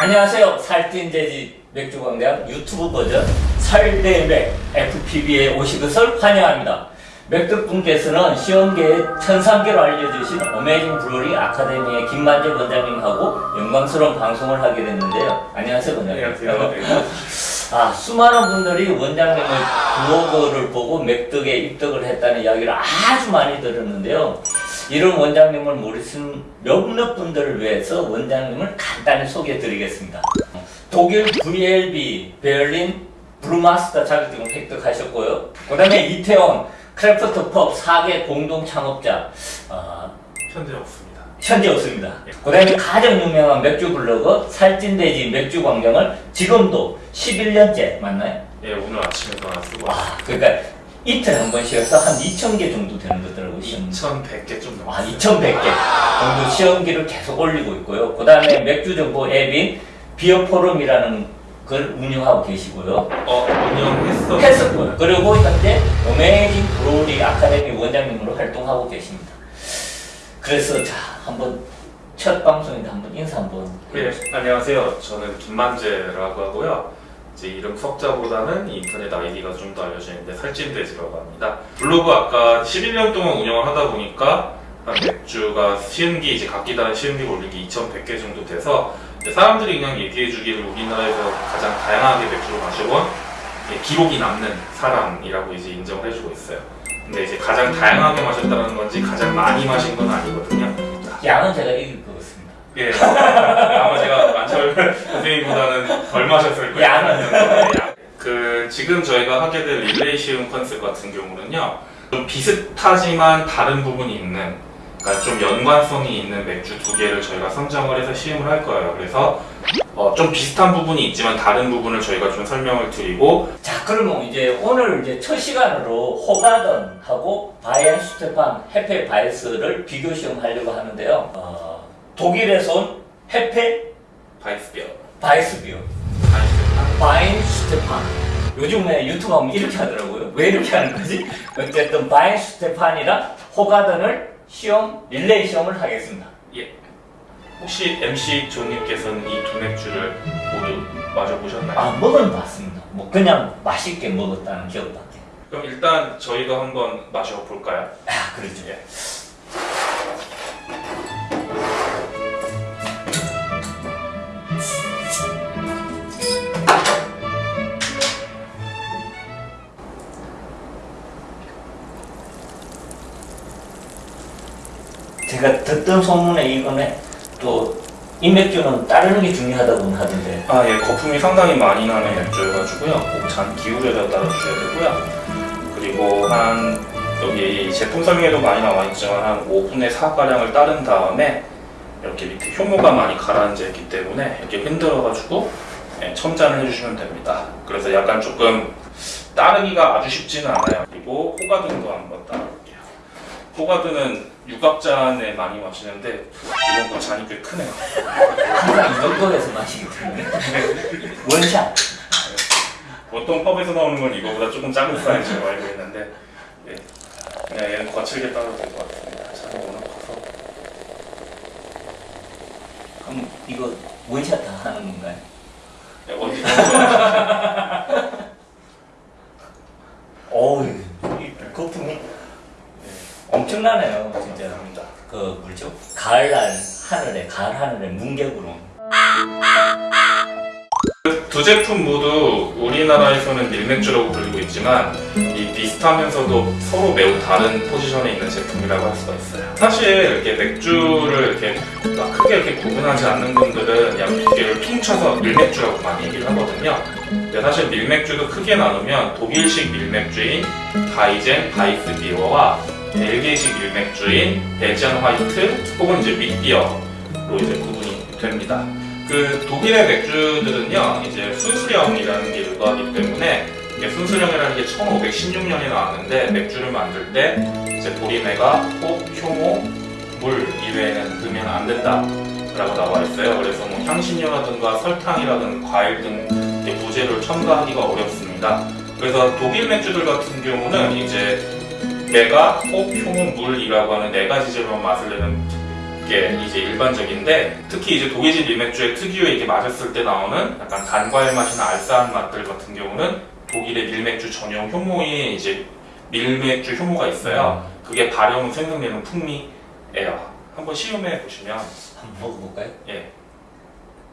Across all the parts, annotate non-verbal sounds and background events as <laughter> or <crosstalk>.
안녕하세요. 살찐 돼지 맥주 광장 유튜브 버전 살대맥 FPB에 오신 것을 환영합니다. 맥주분께서는 시험계의 천상계로 알려주신 어메이징 브루리 아카데미의 김만재 원장님하고 영광스러운 방송을 하게 됐는데요. 안녕하세요, 원장님. 안녕하세요. <laughs> 아, 수많은 분들이 원장님의 블로그를 보고 맥덕에 입덕을 했다는 이야기를 아주 많이 들었는데요. 이런 원장님을 모르신 몇몇 분들을 위해서 원장님을 간단히 소개해 드리겠습니다. 독일 VLB 베를린 Brewmaster 자격증을 획득하셨고요. 그 다음에 이태원 craft pub 4개 공동 창업자 어, 현재 없습니다. 현재 없습니다. 그 다음에 가장 유명한 맥주 블로그 살찐돼지 맥주 광장을 지금도 11년째 맞나요? 예, 오늘 아침에도 하나 쓰고 와, 그러니까 이틀 한 번씩 해서 한 2,000개 정도 되는 거더라고요. 시음기. 2,100개 좀 아, 넘었어요. 2,100개 정도 시음기를 계속 올리고 있고요. 그 다음에 맥주 정보 앱인 Beer Forum이라는 걸 운영하고 계시고요. 어, 운영했어. 했었고요. 그리고 현재 Amazing Brewery 아카데미 원장님으로 활동하고 계십니다. 그래서 자, 한번 첫 방송인데 한번 인사 한번. 예, 안녕하세요. 저는 김만제라고 하고요. 이제 이름 석자보다는 인터넷 아이디가 좀 더 알려져 있는데 살찐돼지라고 합니다. 블로그 아까 11년 동안 운영을 하다 보니까 한 맥주가 시음기 이제 각기 다른 시음기 올린 게 2,100개 정도 돼서 사람들이 그냥 얘기해 주기를 우리나라에서 가장 다양하게 맥주를 마셔본 예, 기록이 남는 사람이라고 이제 인정을 해주고 있어요. 근데 이제 가장 다양하게 마셨다는 건지 가장 많이 마신 건 아니거든요. 양은 제가 이길 것 같습니다. 예, 아마 제가 만철 선생님보다는 덜 마셨을 거예요. 그 지금 저희가 하게 될 릴레이 시음 컨셉 같은 경우는요, 좀 비슷하지만 다른 부분이 있는, 그러니까 좀 연관성이 있는 맥주 두 개를 저희가 선정을 해서 시음을 할 거예요. 그래서 어, 좀 비슷한 부분이 있지만 다른 부분을 저희가 좀 설명을 드리고 자, 그러면 이제 오늘 이제 첫 시간으로 호가든하고 Weihenstephan Hefe Weiss를 비교 시음하려고 하는데요. 어, 독일에서 온 Hefe Weissbier, Weissbier, Weiss Weihenstephan. 요즘에 유튜브 하면 이렇게 하더라고요. 왜 이렇게 하는 거지? 어쨌든 바인 스테판이랑 호가든을 시험, 릴레이 시험을 하겠습니다. 예. 혹시 MC 조님께서는 이 두 맥주를 모두 마셔보셨나요? 아, 먹은 봤습니다. 뭐 그냥 맛있게 먹었다는 기억밖에. 그럼 일단 저희가 한번 마셔볼까요? 아, 그렇죠. 예. 듣던 소문에 이거는 또 인맥주는 따르는 게 중요하다고 하던데 아, 예, 거품이 상당히 많이 나는 맥주여가지고요. 꼭 잔 기울여서 따라주셔야 되고요. 그리고 한, 여기 제품 설명에도 많이 나와 있지만 한 5분의 4가량을 따른 다음에 이렇게 밑에 효모가 많이 가라앉아 있기 때문에 이렇게 흔들어가지고 예, 첨잔을 해주시면 됩니다. 그래서 약간 조금 따르기가 아주 쉽지는 않아요. 그리고 호가든도 한번 따라볼게요. 호가든은 육각잔에 많이 마시는데 이번 거 잔이 꽤 크네요. 항상 이 정도에서 마시기 때문에 원샷 보통 펍에서 나오는 건 이거보다 조금 작은 사이즈로 알고 있는데 예. 그냥 얘는 거칠게 따도 될것 같습니다. 잔이 워낙 커서 그럼 이거 원샷 다 하는 건가요? 예, 어디 <laughs> 어우 엄청나네요 진짜 죄송합니다. 그 뭐죠? 가을날 하늘에 가을 하늘에 문개구름 두 제품 모두 우리나라에서는 밀맥주라고 불리고 있지만 이 비슷하면서도 서로 매우 다른 포지션에 있는 제품이라고 할 수가 있어요. 사실 이렇게 맥주를 이렇게 막 크게 이렇게 구분하지 않는 분들은 양두 개를 퉁쳐서 밀맥주라고 많이 얘기를 하거든요. 근데 사실 밀맥주도 크게 나누면 독일식 밀맥주인 바이젠 바이스 비어와 벨기에식 밀맥주인 Belgian White 혹은 이제 Witbier로 이제 구분이 됩니다. 그 독일의 맥주들은요 이제 순수령이라는 게 일부하기 때문에 순수령이라는 게 1516년에 나왔는데 맥주를 만들 때 이제 보리맥아, 홉, 효모, 물 이외에는 넣으면 안 된다 라고 나와 있어요 그래서 뭐 향신료라든가 설탕이라든가 과일 등 부재료를 첨가하기가 어렵습니다 그래서 독일 맥주들 같은 경우는 이제 매가 혹, 효모, 물이라고 하는 네 가지 재료만 맛을 내는 게 이제 일반적인데 특히 이제 독일식 밀맥주의 특유의 이게 마셨을 때 나오는 약간 단과일 맛이나 알싸한 맛들 같은 경우는 독일의 밀맥주 전용 효모인 이제 밀맥주 효모가 있어요. 그게 발효 후 생성되는 풍미예요. 한번 시음해 보시면 한번 먹어볼까요? 예.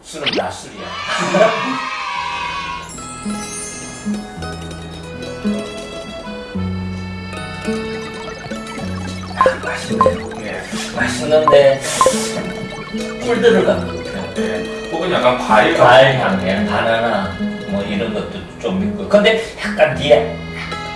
술은 낮술이야. <laughs> 맛있는데 꿀 들어간 것 같아요. 네. 혹은 약간 과일 과일 향에 바나나 뭐 이런 것도 좀 있고 근데 약간 뒤에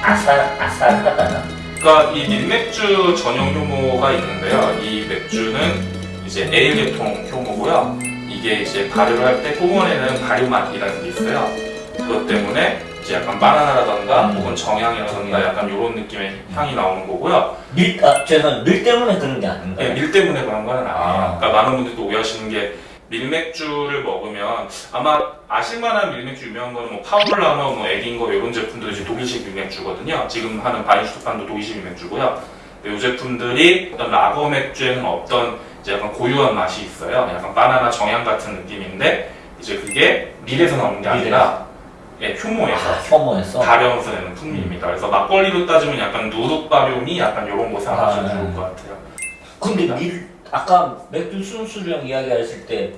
아살 아살하다나 그러니까 이 밀맥주 전용 효모가 있는데요. 이 맥주는 이제 에일 계통 효모고요. 이게 이제 발효를 할때 후원에는 발효 맛이라는 게 있어요. 그것 때문에 이제 약간 바나나라던가 음. 혹은 정향이라던가 약간 이런 느낌의 향이 나오는 거고요. 밀, 아, 죄송 밀 때문에 그런 게 아닌가요? 네, 밀 때문에 그런 건 아니에요. 아. 그러니까 많은 분들도 오해하시는 게 밀맥주를 먹으면 아마 아실만한 밀맥주 유명한 거는 뭐 파울라너, 뭐 에딩거 이런 제품들이 이제 독일식 밀맥주거든요. 지금 하는 바인슈트판도 독일식 밀맥주고요. 이 제품들이 어떤 라거 맥주에는 없던 이제 약간 고유한 맛이 있어요. 약간 바나나 정향 같은 느낌인데 이제 그게 밀에서 나오는 게 아니라 예, 효모에서 아, 혐오해서 발효해서 내는 풍미입니다. 그래서 막걸리로 따지면 약간 누룩 발효미 약간 이런 거 생각하시면 아, 좋을 것 같아요. 근데 밀 아까 맥주 순수령 이야기하실 때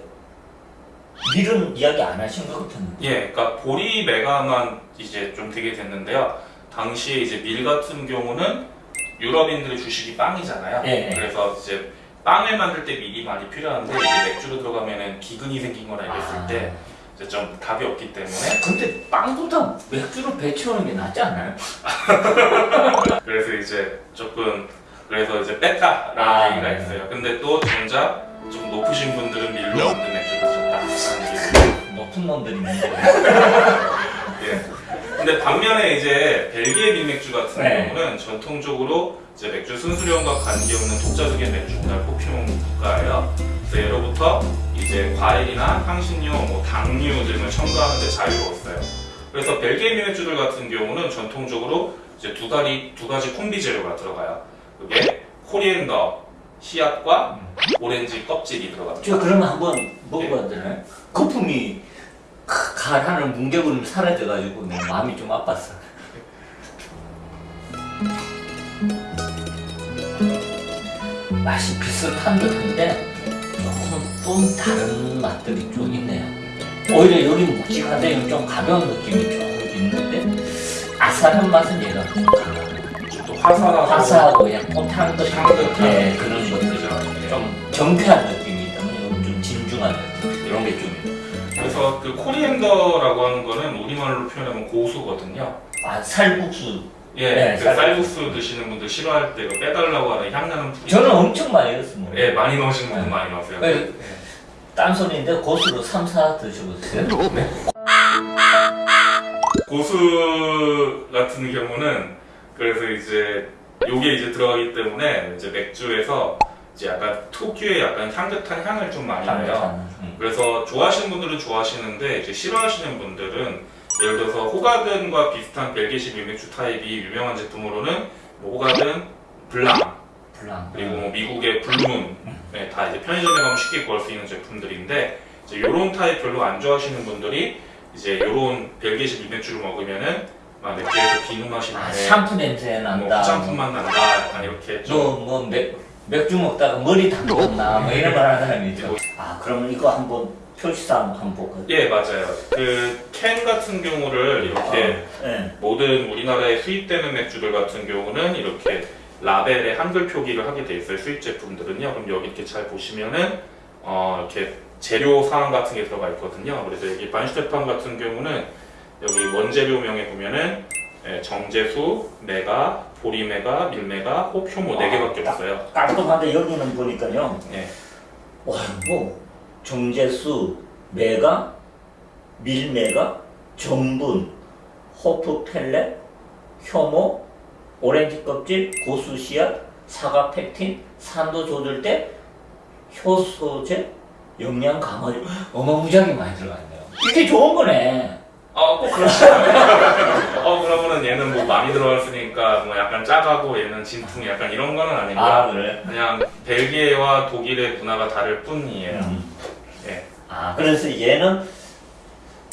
밀은 이야기 안 하신 것 같은데 예, 그러니까 보리 메가만 이제 좀 되게 됐는데요. 당시에 이제 밀 같은 경우는 유럽인들의 주식이 빵이잖아요. 예, 예. 그래서 이제 빵을 만들 때 밀이 많이 필요한데 이제 맥주로 들어가면은 기근이 생긴 거나 이랬을 아. 때 좀 답이 없기 때문에 근데 빵보다 맥주로 배치우는 게 낫지 않나요? <laughs> 그래서 이제 조금 그래서 이제 뺐다라는 아, 얘기가 네. 있어요. 근데 또 정작 좀 높으신 분들은 밀로 만든 맥주를 드셨다라는 얘기. 높은 놈들이 <laughs> 예. 근데 반면에 이제 벨기에 밀맥주 같은 네. 경우는 전통적으로 이제 맥주 순수령과 관계없는 독자적인 맥주 문화를 뽑히는 국가예요. 그래서 예로부터 이제 과일이나 향신료, 뭐 당류 등을 첨가하는 데 자유로웠어요. 그래서 벨기에 밀맥주들 같은 경우는 전통적으로 이제 두 가지 두 가지 콤비 재료가 들어가요. 그게 코리앤더 씨앗과 오렌지 껍질이 들어갑니다. 저 그러면 한번 먹어봐야 되나요? 거품이 크- 가라는 뭉게구름이 사라져가지고 내 마음이 좀 아팠어 맛이 비슷한 듯한데 조금 또 다른 맛들이 좀 있네요. 오히려 여기 묵직한데 여기 좀 가벼운 느낌이 좀 있는데 아삭한 맛은 얘가 좀 강하고 화사하고 화사하고 약간 향긋 향긋한 네, 그런 것들이 그죠? 좀 경쾌한 느낌이 있다면 좀 진중한 느낌 이런 게좀 그래서 그 코리앤더라고 하는 거는 우리말로 표현하면 고수거든요. 아, 살국수 예, 네, 그 쌀국수. 드시는 분들 싫어할 때그 빼달라고 하는 향나는 풀이 저는 엄청 많이 했습니다 예, 많이 넣으시는 분들 네. 많이 넣으세요. 네. 딴소리인데 고수로 3, 4 드셔보세요 고수 같은 경우는 그래서 이제 요게 이제 들어가기 때문에 이제 맥주에서 이제 약간 특유의 약간 향긋한 향을 좀 많이 내요. 음. 그래서 좋아하시는 분들은 좋아하시는데 이제 싫어하시는 분들은 예를 들어서 호가든과 비슷한 벨기식 밀맥주 타입이 유명한 제품으로는 뭐 호가든, 블랑 블랑. 그리고 뭐 미국의 블루문 네, 다 이제 편의점에 가면 쉽게 구할 수 있는 제품들인데 이제 요런 타입 별로 안 좋아하시는 분들이 이제 요런 벨기식 밀맥주를 먹으면은 막 맥주에서 비누 맛이 아, 나네. 샴푸 냄새 뭐 난다. 화장품 맛 난다. 약간 이렇게 좀 너뭐 맥 주 먹다가 머리 담궜나 뭐 이런 말 하는 사람이 있죠 아 그러면 이거 한번 표시상 한번 볼까요? 예 맞아요 그 캔 같은 경우를 이렇게 네. 모든 우리나라에 수입되는 맥주들 같은 경우는 이렇게 라벨에 한글 표기를 하게 돼 있어요 수입 제품들은요 그럼 여기 이렇게 잘 보시면은 어 이렇게 재료 사항 같은 게 들어가 있거든요 그래서 여기 반슈테판 같은 경우는 여기 원재료명에 보면은 예, 정제수, 메가, 보리메가, 밀메가, 홉, 효모 네 개밖에 아, 없어요 깔끔한데 여기는 보니까요 예. 와, 뭐 정제수, 메가, 밀메가, 전분, 호프 펠렛, 효모, 오렌지 껍질, 고수 씨앗, 사과 팩틴, 산도 조절대, 효소제, 영양 강화 <gasps> 어마무지하게 많이 들어갔네요. 이게 좋은 거네. <laughs> 어, 꼭 그렇지 않아요. 어, 그러면은 얘는 뭐 많이 들어갔으니까 뭐 약간 짜가고 얘는 진퉁 약간 이런 거는 아니고요. 아 그래? 그냥 벨기에와 독일의 문화가 다를 뿐이에요. 음. 예. 아 그래서 얘는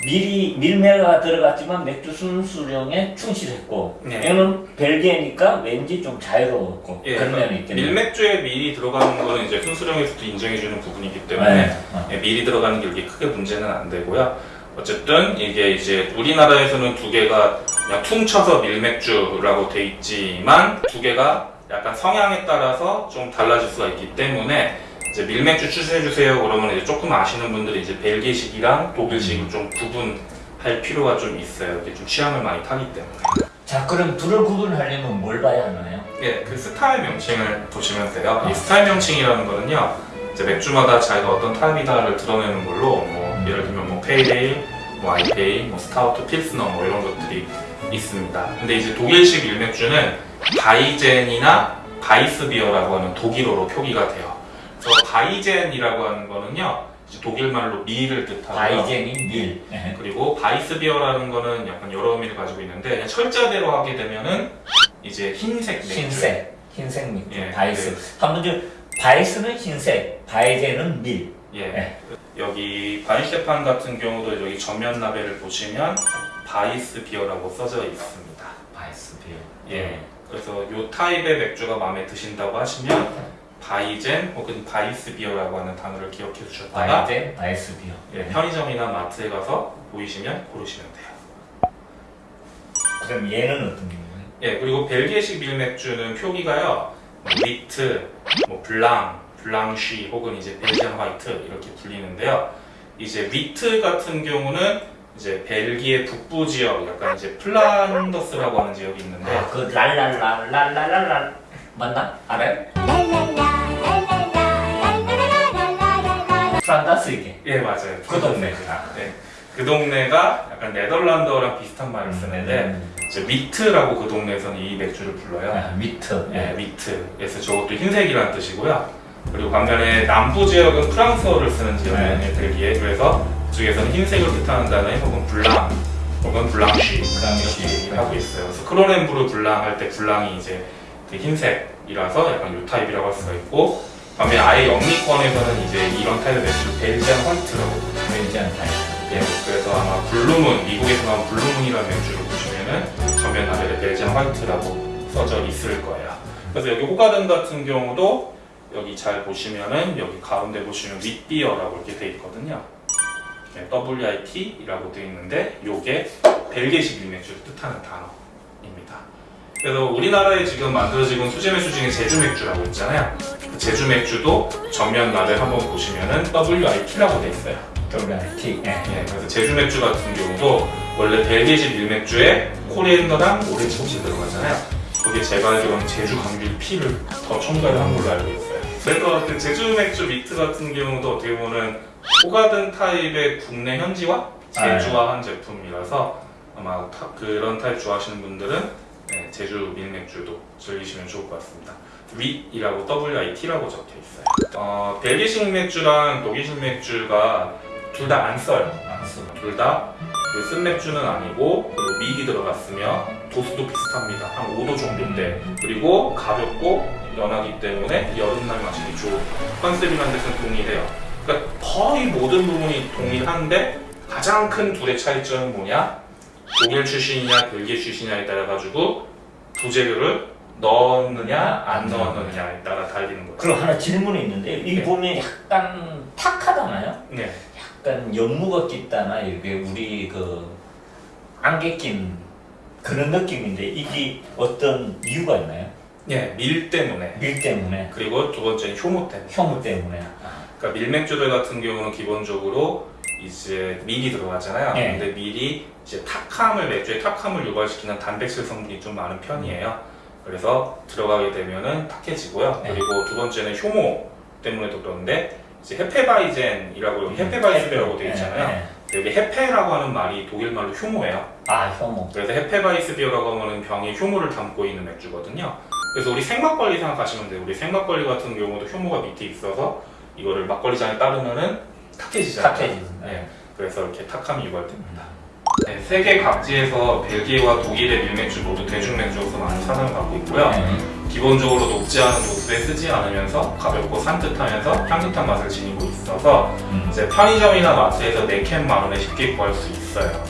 밀이 밀매가 들어갔지만 맥주 순수령에 충실했고 네. 얘는 벨기에니까 왠지 좀 자유로웠고 예, 그런 그러니까 면이 있겠네요. 밀맥주에 밀이 들어가는 거는 이제 순수령에서도 인정해주는 부분이기 때문에 네. 어. 예, 밀이 들어가는 게 이렇게 크게 문제는 안 되고요. 어쨌든 이게 이제 우리나라에서는 두 개가 그냥 퉁쳐서 밀맥주라고 돼 있지만 두 개가 약간 성향에 따라서 좀 달라질 수가 있기 때문에 이제 밀맥주 추천해 주세요 그러면 이제 조금 아시는 분들이 이제 벨기식이랑 독일식을 좀 구분할 필요가 좀 있어요. 이게 좀 취향을 많이 타기 때문에. 자 그럼 둘을 구분하려면 뭘 봐야 하나요? 예, 그 스타일 명칭을 보시면 돼요. 이 스타일 명칭이라는 거는요, 이제 맥주마다 자기가 어떤 타입이다를 드러내는 걸로, 뭐, 예를 들면 뭐, Pale Ale, 뭐, IPA, 뭐, Stout, Pilsner, 뭐, 이런 것들이 있습니다. 근데 이제 독일식 밀맥주는 Weizen이나 Weissbier라고 하는 독일어로 표기가 돼요. 그래서 Weizen이라고 하는 거는요, 독일말로 밀을 뜻하고요. Weizen이 밀. 예. 그리고 Weissbier라는 거는 약간 여러 의미를 가지고 있는데 철자대로 하게 되면은 이제 흰색 맥주 흰색, 흰색 맥주, 예, Weiss. 한번 좀 Weiss는 흰색, Weizen은 밀. 예. 네. 여기 바이엔슈테판 같은 경우도 여기 전면 라벨을 보시면 Weissbier라고 써져 있습니다. Weissbier. 예. 그래서 이 타입의 맥주가 마음에 드신다고 하시면 Weizen 혹은 Weissbier라고 하는 단어를 기억해 주셨다가 Weizen, Weissbier. 예, 편의점이나 마트에 가서 보이시면 고르시면 돼요. 그럼 얘는 어떤 건가요? 예, 그리고 벨기에식 밀맥주는 표기가요, 뭐 Wit, 뭐 Blanc, Blanche 혹은 이제 Belgian White 이렇게 불리는데요. 이제 Wit 같은 경우는 이제 벨기에 북부 지역, 약간 이제 플란더스라고 하는 지역이 있는데, 아, 그 랄랄랄랄랄랄랄 맞나? 알아요? 플란다스의 개. 예, 맞아요. 그 동네구나. 네, 그 동네가 약간 네덜란드어랑 비슷한 말을 쓰는데, 이제 Wit라고 그 동네에서는 이 맥주를 불러요. 아, Wit. 예, Wit. 그래서 저것도 흰색이라는 뜻이고요. 그리고 반면에 남부 지역은 프랑스어를 쓰는 지역이에요, 네. 벨기에. 그래서 그중에서는 흰색을 뜻하는 단어에 혹은 Blanc, 혹은 Blanche, Blanche. 이렇게 하고 있어요. 그래서 크로넨부르 Blanc 할 때 Blanc이 이제 그 흰색이라서 약간 요 타입이라고 할 수가 있고, 반면에 아예 영미권에서는 이제 이런 타입의 맥주를 Belgian White라고 Belgian 타입. 예, 그래서 아마 블루문, 미국에서 나온 블루문이라는 맥주를 보시면은 전면 라벨에 Belgian White라고 써져 있을 거예요. 그래서 여기 호가든 같은 경우도 여기 잘 보시면은 여기 가운데 보시면 Witbier라고 이렇게 돼 있거든요. 네, WIT이라고 돼 있는데 요게 벨기에식 밀맥주를 뜻하는 단어입니다. 그래서 우리나라에 지금 만들어지고 있는 수제 맥주 중에 제주 맥주라고 있잖아요. 그 제주 맥주도 전면 라벨 한번 보시면은 WIT라고 돼 있어요. WIT. 예. 예, 그래서 제주 맥주 같은 경우도 원래 벨기에식 밀맥주에 coriander랑 오렌지 껍질이 들어가잖아요. 거기에 제가 알기로는 제주 감귤 피를 더 첨가를 한 걸로 알고 있어요. 그래서 그 제주 맥주 Wit 같은 경우도 어떻게 보면 호가든 타입의 국내 현지화, 제주화한 제품이라서 아마 타- 그런 타입 좋아하시는 분들은 네, 제주 밀맥주도 즐기시면 좋을 것 같습니다. 윗이라고 WIT라고 적혀 있어요. 어, 벨기식 맥주랑 독일식 맥주가 둘 다 안 써요. 안 써. 둘다 쓴 맥주는 아니고 그리고 미기 들어갔으며 도수도 비슷합니다. 한 5도 정도인데 그리고 가볍고 연하기 때문에 여름날 마시기 좋은 컨셉이라는 데서는 동일해요. 그러니까 거의 모든 부분이 동일한데 가장 큰 둘의 차이점은 뭐냐? 독일 출신이냐 벨기에 출신이냐에 따라 가지고 부재료를 넣었느냐 안 넣었느냐에 따라 달리는 거예요. 그럼 하나 질문이 있는데 이 네. 보면 약간 탁하잖아요. 네. 약간 연무가 깃다나 이렇게 우리 그 안개 낀 그런 느낌인데 이게 어떤 이유가 있나요? 네, 밀 때문에 밀 때문에, 그리고 두 번째는 효모 때문에. 효무 때문에. 그러니까 밀맥주들 같은 경우는 기본적으로 이제 밀이 들어가잖아요. 네. 근데 밀이 이제 탁함을 맥주의 탁함을 유발시키는 단백질 성분이 좀 많은 편이에요. 그래서 들어가게 되면은 탁해지고요. 네. 그리고 두 번째는 효모 때문에도 그런데 이제 Hefeweizen이라고 여기 Hefeweissbier라고 되어 있잖아요. 네, 네. 여기 Hefe라고 하는 말이 독일 말로 효모예요. 아, 효모. 그래서 Hefeweissbier라고 하면 병에 효모를 담고 있는 맥주거든요. 그래서 우리 생막걸리 생각하시면 돼요. 우리 생막걸리 같은 경우도 효모가 밑에 있어서 이거를 막걸리 잔에 따르면은 탁해지잖아요. 탁해지는. 네. 그래서 이렇게 탁함이 유발됩니다. 네, 세계 각지에서 벨기에와 독일의 밀맥주 모두 대중맥주로서 많이 사랑을 받고 있고요. 네. 기본적으로 녹지 않은 도수에 쓰지 않으면서 가볍고 산뜻하면서 향긋한 맛을 지니고 있어서 음. 이제 편의점이나 마트에서 4캔 만 원에 쉽게 구할 수 있어요.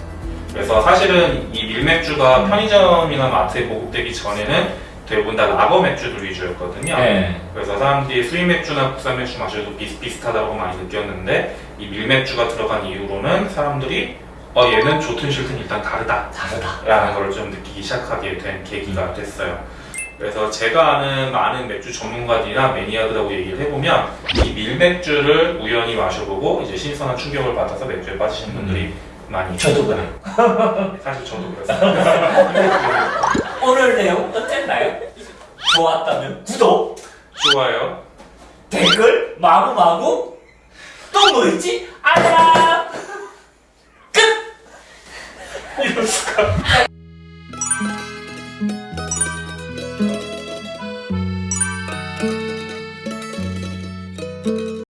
그래서 사실은 이 밀맥주가 편의점이나 마트에 보급되기 전에는 대부분 다 라거 맥주들 위주였거든요. 네. 그래서 사람들이 수입 맥주나 국산 맥주 마셔도 비슷비슷하다고 많이 느꼈는데 이 밀맥주가 들어간 이후로는 사람들이 어 얘는 좋든 싫든 일단 다르다 다르다. 라는 걸 좀 느끼기 시작하게 된 계기가 됐어요. 그래서 제가 아는 많은 맥주 전문가들이나 매니아들하고 얘기를 해보면 이 밀맥주를 우연히 마셔보고 이제 신선한 충격을 받아서 맥주에 빠지신 분들이 많이 저도 있어요. <laughs> 사실 저도 그랬어요. <laughs> 오늘 내용 어땠나요? 좋았다면 구독, 좋아요. 댓글, 마구마구 또 뭐 있지? 알람 끝! 이럴 수가.